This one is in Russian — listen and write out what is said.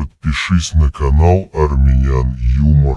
Подпишись на канал Армян Юмор.